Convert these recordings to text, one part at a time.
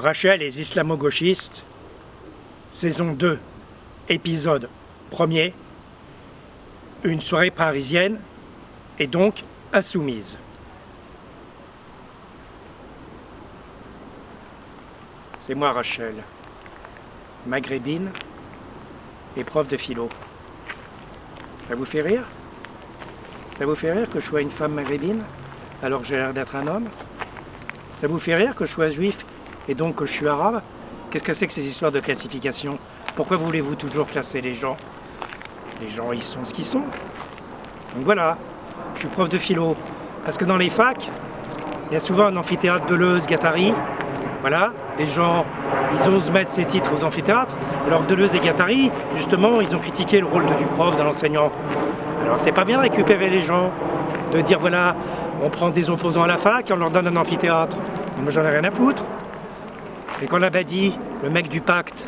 Rachel et les islamo-gauchistes, saison 2, épisode 1er, une soirée parisienne et donc insoumise. C'est moi Rachel, maghrébine et prof de philo. Ça vous fait rire? Ça vous fait rire que je sois une femme maghrébine alors que j'ai l'air d'être un homme? Ça vous fait rire que je sois juif et donc je suis arabe Qu'est-ce que c'est que ces histoires de classification? Pourquoi voulez-vous toujours classer les gens? Les gens, ils sont ce qu'ils sont. Donc voilà, je suis prof de philo. Parce que dans les facs, il y a souvent un amphithéâtre Deleuze, Gattari. Voilà, des gens, ils osent mettre ces titres aux amphithéâtres. Alors Deleuze et Gattari, justement, ils ont critiqué le rôle du prof, de l'enseignant. Alors c'est pas bien récupérer les gens, de dire voilà, on prend des opposants à la fac et on leur donne un amphithéâtre. Moi j'en ai rien à foutre. Et quand dit, le mec du pacte,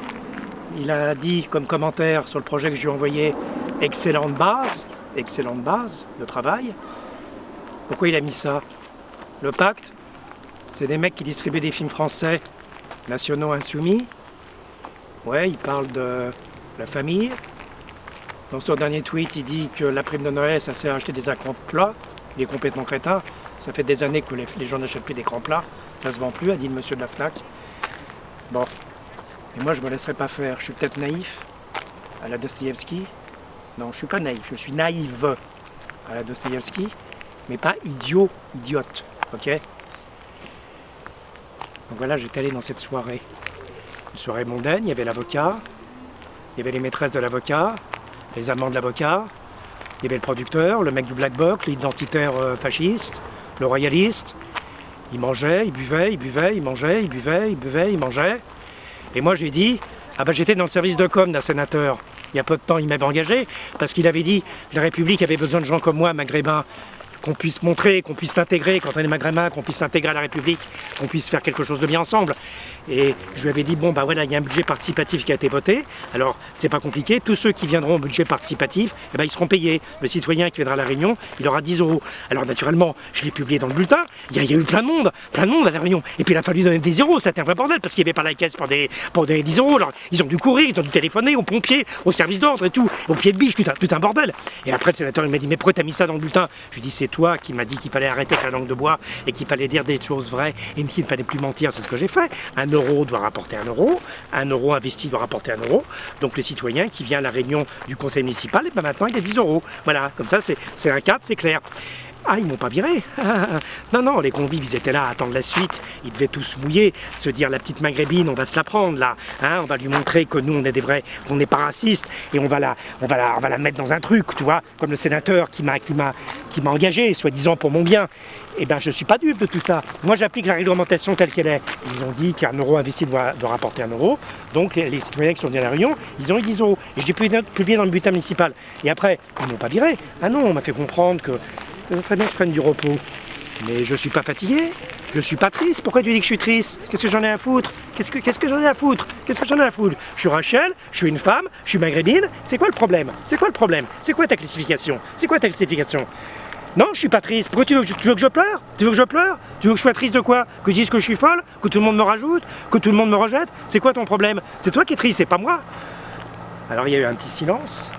il a dit comme commentaire sur le projet que je lui ai envoyé « excellente base », excellente base de travail, pourquoi il a mis ça? Le pacte, c'est des mecs qui distribuent des films français nationaux insoumis. Ouais, il parle de la famille. Dans son dernier tweet, il dit que la prime de Noël, ça sert à acheter des écrans plats. Il est complètement crétin. Ça fait des années que les, gens n'achètent plus d'écrans plats. Ça se vend plus, a dit le monsieur de la FNAC. Bon. Et moi, je me laisserai pas faire. Je suis peut-être naïf à la Dostoevsky. Non, je suis pas naïf. Je suis naïve à la Dostoevsky, mais pas idiot, idiote. Ok? Donc voilà, j'étais allé dans cette soirée. Une soirée mondaine, il y avait l'avocat, il y avait les maîtresses de l'avocat, les amants de l'avocat, il y avait le producteur, le mec du Black Box, l'identitaire euh, fasciste, le royaliste, il mangeait, il buvait, il buvait, il mangeait, il buvait, il buvait, il mangeait. Et moi j'ai dit, ah ben j'étais dans le service de com d'un sénateur. Il y a peu de temps, il m'avait engagé parce qu'il avait dit la République avait besoin de gens comme moi, maghrébins, qu'on puisse montrer, qu'on puisse s'intégrer quand on est maghrébin, qu'on puisse s'intégrer à la République, qu'on puisse faire quelque chose de bien ensemble. Et je lui avais dit, bon bah voilà, il y a un budget participatif qui a été voté, alors c'est pas compliqué, tous ceux qui viendront au budget participatif, eh ben, ils seront payés. Le citoyen qui viendra à la Réunion, il aura 10 euros. Alors naturellement, je l'ai publié dans le bulletin, il y, a, eu plein de monde, plein de monde à la Réunion. Et puis il a fallu donner des euros, c'était un vrai bordel, parce qu'il n'y avait pas la caisse pour des, pour des 10 euros. Alors ils ont dû courir, ils ont dû téléphoner aux pompiers, au service d'ordre et tout, au pied de biche, tout un, bordel. Et après le sénateur il m'a dit, mais pourquoi t'as mis ça dans le bulletin? Je toi qui m'as dit qu'il fallait arrêter avec la langue de bois et qu'il fallait dire des choses vraies et qu'il ne fallait plus mentir, c'est ce que j'ai fait. Un euro doit rapporter un euro, un euro investi doit rapporter un euro. Donc le citoyen qui vient à la réunion du conseil municipal, et ben maintenant il a 10 euros. Voilà, comme ça c'est un cadre, c'est clair. Ah, ils m'ont pas viré Non, non, les convives, ils étaient là à attendre la suite. Ils devaient tous mouiller, se dire la petite maghrébine, on va se la prendre là. Hein, on va lui montrer que nous, on est des vrais, qu'on n'est pas racistes. Et on va, la, on, va la, on va la mettre dans un truc, tu vois, comme le sénateur qui m'a engagé, soi-disant pour mon bien. Eh bien, je ne suis pas dupe de tout ça. Moi, j'applique la réglementation telle qu'elle est. Ils ont dit qu'un euro investi doit, rapporter un euro. Donc, les, citoyens qui sont venus à la Réunion, ils ont eu 10 euros. Et je l'ai publié dans le bulletin municipal. Et après, ils m'ont pas viré. Ah non, on m'a fait comprendre que ça serait bien que je du repos. Mais je suis pas fatigué, je suis pas triste. Pourquoi tu dis que je suis triste? Qu'est-ce que j'en ai à foutre? Qu'est-ce que, qu'est-ce que j'en ai à foutre? Qu'est-ce que j'en ai à foutre? Je suis Rachel, je suis une femme, je suis maghrébine. C'est quoi le problème? C'est quoi le problème? C'est quoi ta classification? C'est quoi ta classification? Non, je suis pas triste. Pourquoi tu veux, tu veux, que je pleure? Tu veux que je pleure? Tu veux que je sois triste de quoi? Que je dise que je suis folle? Que tout le monde me rajoute? Que tout le monde me rejette? C'est quoi ton problème? C'est toi qui es triste, c'est pas moi. Alors il y a eu un petit silence.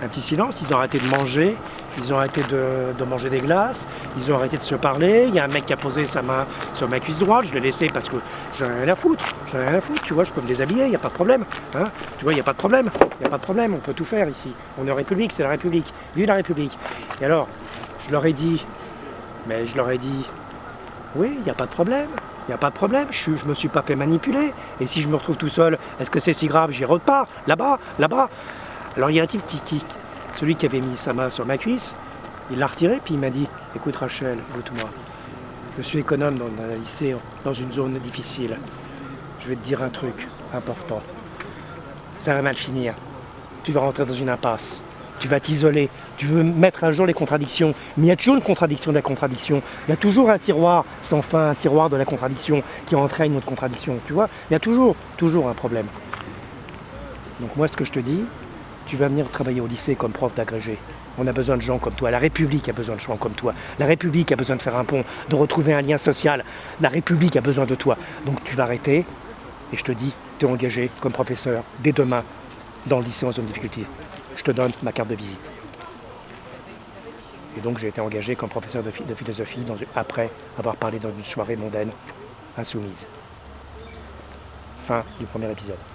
Un petit silence, ils ont arrêté de manger, ils ont arrêté de, manger des glaces, ils ont arrêté de se parler, il y a un mec qui a posé sa main sur ma cuisse droite, je l'ai laissé parce que j'en ai rien à foutre, j'en ai rien à foutre, tu vois, je peux me déshabiller, il n'y a pas de problème, hein tu vois, il n'y a pas de problème, il n'y a pas de problème, on peut tout faire ici, on est en République, c'est la République, vive la République. Et alors, je leur ai dit, mais je leur ai dit, oui, il n'y a pas de problème, il n'y a pas de problème, je ne me suis pas fait manipuler, et si je me retrouve tout seul, est-ce que c'est si grave J'y repars, là-bas, là-bas. Alors il y a un type qui, qui, celui qui avait mis sa main sur ma cuisse, il l'a retiré, puis il m'a dit « Écoute Rachel, écoute-moi, je suis économe dans un lycée, dans une zone difficile. Je vais te dire un truc important. Ça va mal finir. Tu vas rentrer dans une impasse. Tu vas t'isoler. Tu veux mettre à jour les contradictions. Mais il y a toujours une contradiction de la contradiction. Il y a toujours un tiroir sans fin, un tiroir de la contradiction qui entraîne une autre contradiction. Tu vois? Il y a toujours, toujours un problème. Donc moi, ce que je te dis, tu vas venir travailler au lycée comme prof d'agrégé. On a besoin de gens comme toi. La République a besoin de gens comme toi. La République a besoin de faire un pont, de retrouver un lien social. La République a besoin de toi. Donc tu vas arrêter et je te dis, tu es engagé comme professeur dès demain dans le lycée en zone de difficulté. Je te donne ma carte de visite. Et donc j'ai été engagé comme professeur de, philosophie après avoir parlé dans une soirée mondaine insoumise. Fin du premier épisode.